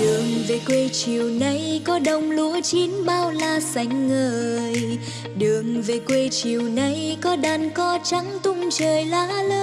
đường về quê chiều nay có đồng lúa chín bao la xanh ngời. Đường về quê chiều nay có đàn có trắng tung trời lá lơi